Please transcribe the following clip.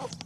off.